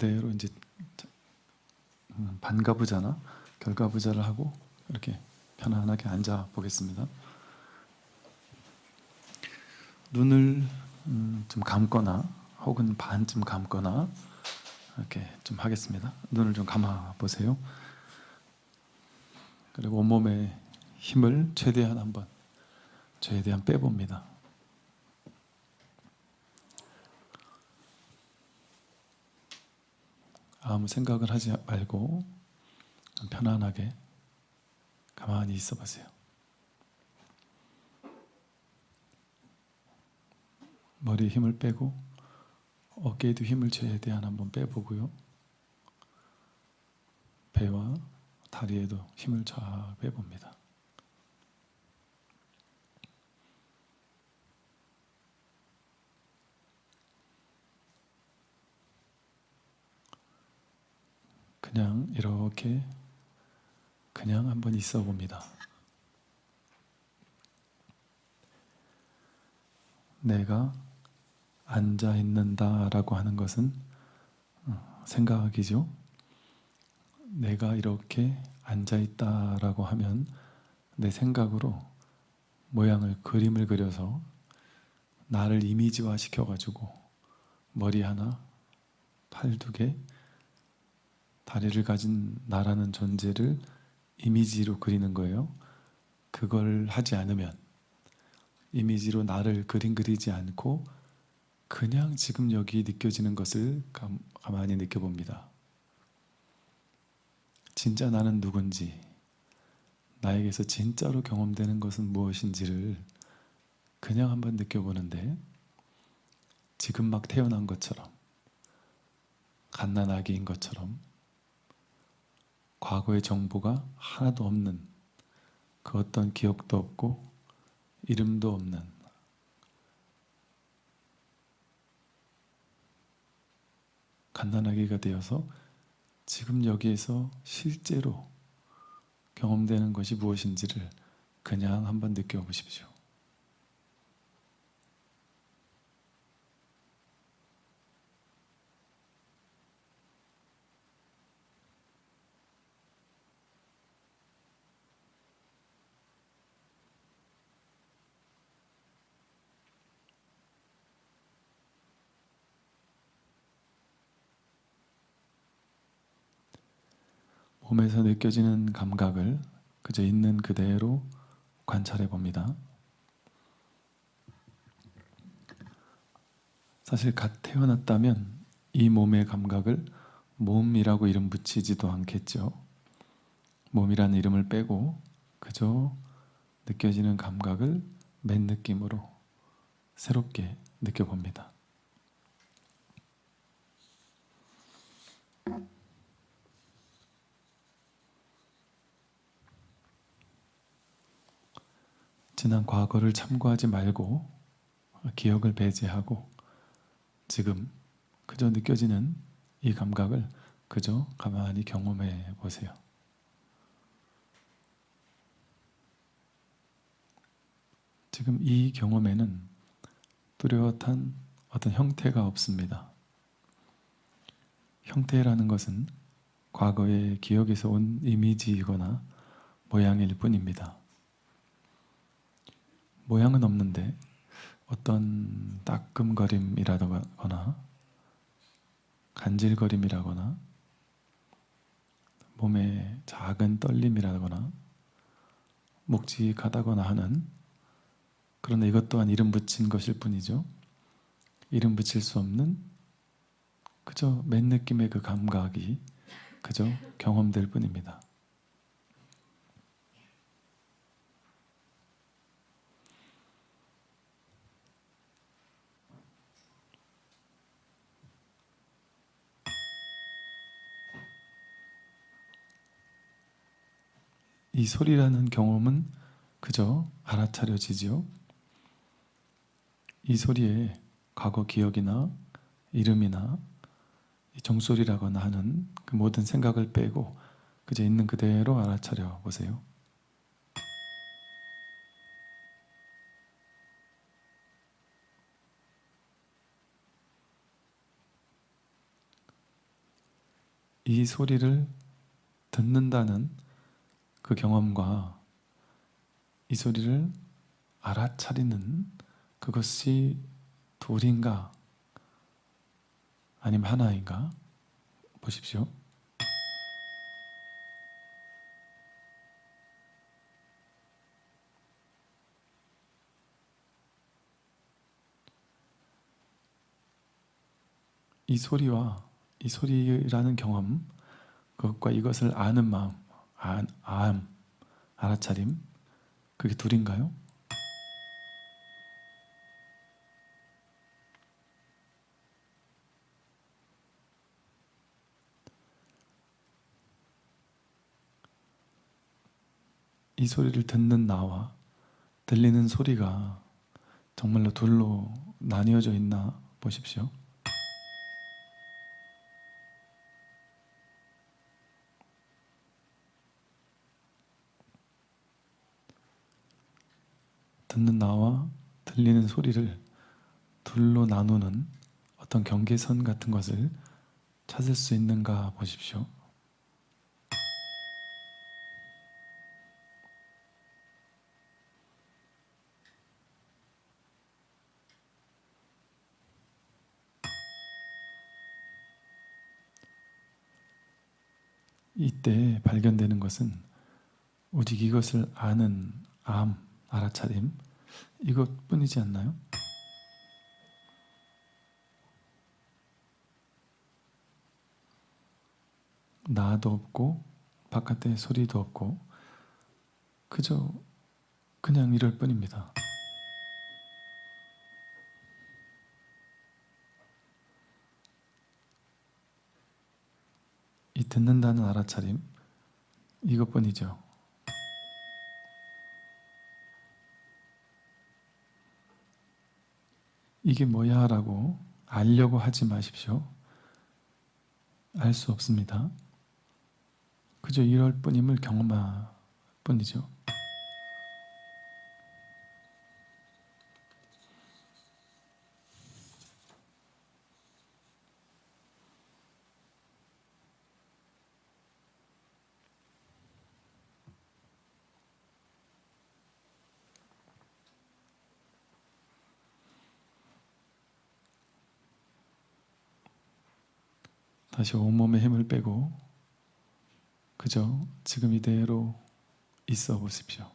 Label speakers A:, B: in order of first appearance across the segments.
A: 그대로 이제 음, 반가부자나 결가부자를 하고 이렇게 편안하게 앉아 보겠습니다. 눈을 음, 좀 감거나 혹은 반쯤 감거나 이렇게 좀 하겠습니다. 눈을 좀 감아 보세요. 그리고 온몸에 힘을 최대한 한번 최대한 빼봅니다. 아무 생각을 하지 말고 편안하게 가만히 있어 보세요. 머리에 힘을 빼고 어깨에도 힘을 최대한 한번 빼보고요. 배와 다리에도 힘을 쫙 빼봅니다. 그냥 이렇게 그냥 한번 있어 봅니다. 내가 앉아 있는다라고 하는 것은 어, 생각이죠. 내가 이렇게 앉아 있다라고 하면 내 생각으로 모양을 그림을 그려서 나를 이미지화 시켜 가지고 머리 하나, 팔 두 개, 다리를 가진 나라는 존재를 이미지로 그리는 거예요. 그걸 하지 않으면 이미지로 나를 그림 그리지 않고 그냥 지금 여기 느껴지는 것을 가만히 느껴봅니다. 진짜 나는 누군지, 나에게서 진짜로 경험되는 것은 무엇인지를 그냥 한번 느껴보는데 지금 막 태어난 것처럼 갓난 아기인 것처럼 과거의 정보가 하나도 없는 그 어떤 기억도 없고 이름도 없는 갓난아기가 되어서 지금 여기에서 실제로 경험되는 것이 무엇인지를 그냥 한번 느껴보십시오. 몸에서 느껴지는 감각을 그저 있는 그대로 관찰해 봅니다. 사실 갓 태어났다면 이 몸의 감각을 몸이라고 이름 붙이지도 않겠죠. 몸이라는 이름을 빼고 그저 느껴지는 감각을 맨 느낌으로 새롭게 느껴봅니다. 지난 과거를 참고하지 말고 기억을 배제하고 지금 그저 느껴지는 이 감각을 그저 가만히 경험해 보세요. 지금 이 경험에는 뚜렷한 어떤 형태가 없습니다. 형태라는 것은 과거의 기억에서 온 이미지이거나 모양일 뿐입니다. 모양은 없는데 어떤 따끔거림이라거나 간질거림이라거나 몸에 작은 떨림이라거나 묵직하다거나 하는 그러나 이것 또한 이름 붙인 것일 뿐이죠. 이름 붙일 수 없는 그저 맨 느낌의 그 감각이 그저 경험될 뿐입니다. 이 소리라는 경험은 그저 알아차려지지요. 이 소리에 과거 기억이나 이름이나 종소리라거나 하는 그 모든 생각을 빼고 그저 있는 그대로 알아차려 보세요. 이 소리를 듣는다는 그 경험과 이 소리를 알아차리는 그것이 둘인가 아니면 하나인가 보십시오. 이 소리와 이 소리라는 경험, 그것과 이것을 아는 마음, 아, 암, 알아차림, 그게 둘인가요? 이 소리를 듣는 나와 들리는 소리가 정말로 둘로 나뉘어져 있나 보십시오. 듣는 나와 들리는 소리를 둘로 나누는 어떤 경계선 같은 것을 찾을 수 있는가 보십시오. 이때 발견되는 것은 오직 이것을 아는 암, 알아차림 이것뿐이지 않나요? 나도 없고 바깥에 소리도 없고 그저 그냥 이럴 뿐입니다. 이 듣는다는 알아차림 이것뿐이죠. 이게 뭐야 라고 알려고 하지 마십시오. 알 수 없습니다. 그저 이럴 뿐임을 경험할 뿐이죠. 다시 온몸에 힘을 빼고 그저 지금 이대로 있어 보십시오.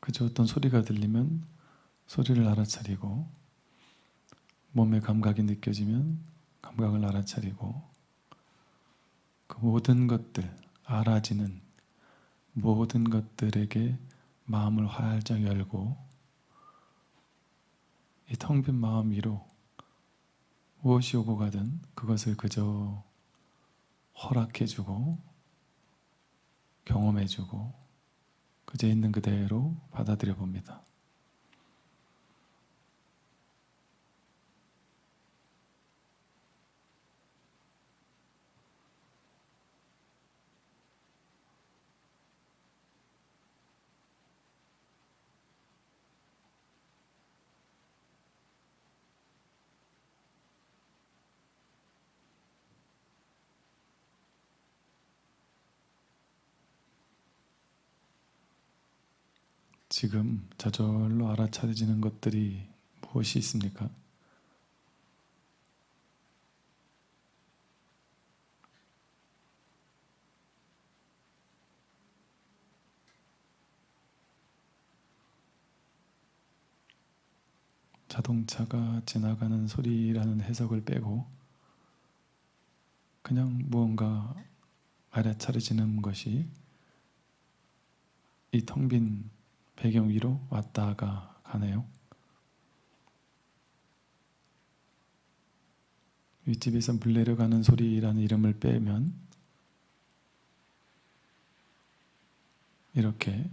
A: 그저 어떤 소리가 들리면 소리를 알아차리고 몸의 감각이 느껴지면 감각을 알아차리고 그 모든 것들 알아지는 모든 것들에게 마음을 활짝 열고 이 텅 빈 마음 위로 무엇이 오고 가든 그것을 그저 허락해주고 경험해주고 그저 있는 그대로 받아들여 봅니다. 지금 저절로 알아차려지는 것들이 무엇이 있습니까? 자동차가 지나가는 소리라는 해석을 빼고 그냥 무언가 알아차려지는 것이 이 텅 빈 배경 위로 왔다가 가네요. 윗집에서 물 내려가는 소리라는 이름을 빼면 이렇게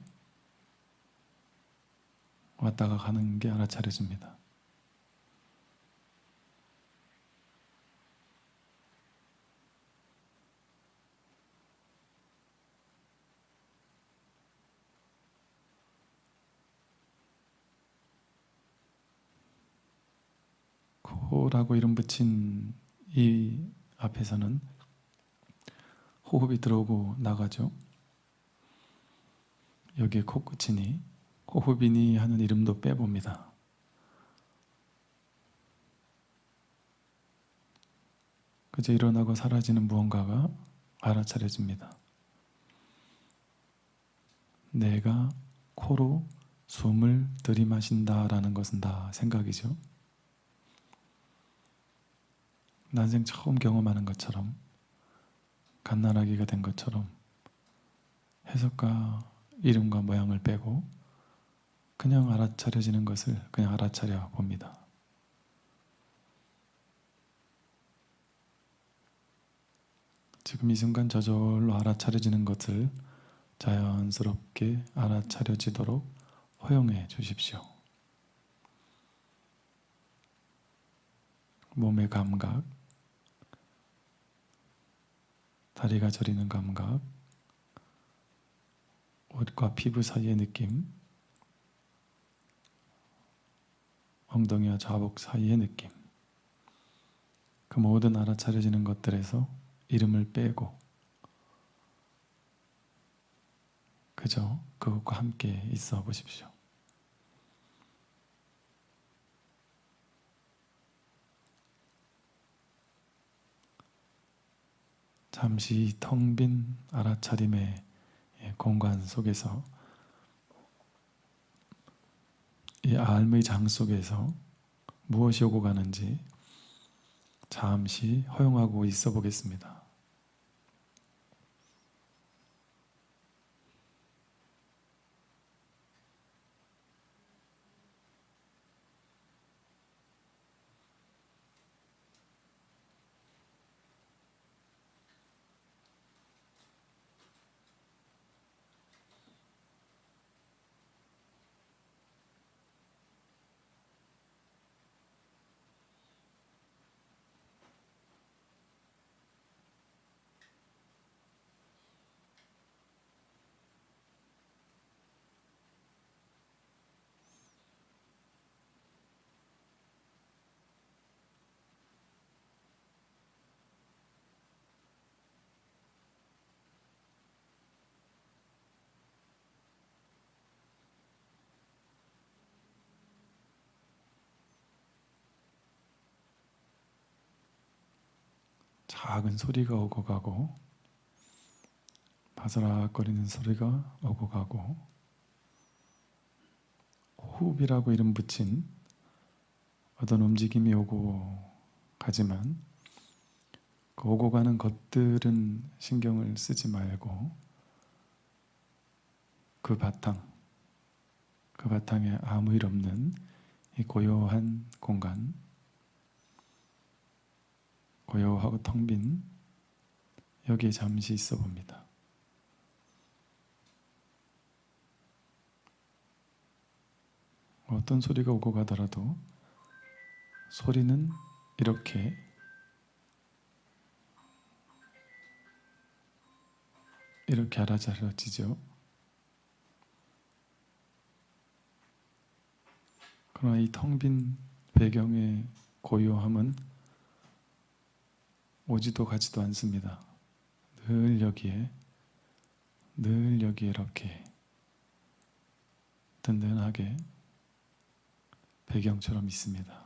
A: 왔다가 가는 게 알아차려집니다. 코라고 이름 붙인 이 앞에서는 호흡이 들어오고 나가죠. 여기에 코끝이니 호흡이니 하는 이름도 빼봅니다. 그저 일어나고 사라지는 무언가가 알아차려집니다. 내가 코로 숨을 들이마신다라는 것은 다 생각이죠. 난생 처음 경험하는 것처럼 갓난아기가 된 것처럼 해석과 이름과 모양을 빼고 그냥 알아차려지는 것을 그냥 알아차려 봅니다. 지금 이 순간 저절로 알아차려지는 것을 자연스럽게 알아차려지도록 허용해 주십시오. 몸의 감각, 다리가 저리는 감각, 옷과 피부 사이의 느낌, 엉덩이와 좌복 사이의 느낌, 그 모든 알아차려지는 것들에서 이름을 빼고 그저 그것과 함께 있어 보십시오. 잠시 텅 빈 알아차림의 공간 속에서 이 알의 장 속에서 무엇이 오고 가는지 잠시 허용하고 있어 보겠습니다. 작은 소리가 오고 가고 바스락거리는 소리가 오고 가고 호흡이라고 이름 붙인 어떤 움직임이 오고 가지만 그 오고 가는 것들은 신경을 쓰지 말고 그 바탕, 그 바탕에 아무 일 없는 이 고요한 공간 고요하고 텅 빈 여기에 잠시 있어 봅니다. 어떤 소리가 오고 가더라도 소리는 이렇게 이렇게 알아차려지죠. 그러나 이 텅 빈 배경의 고요함은 오지도 가지도 않습니다. 늘 여기에, 늘 여기에 이렇게 든든하게 배경처럼 있습니다.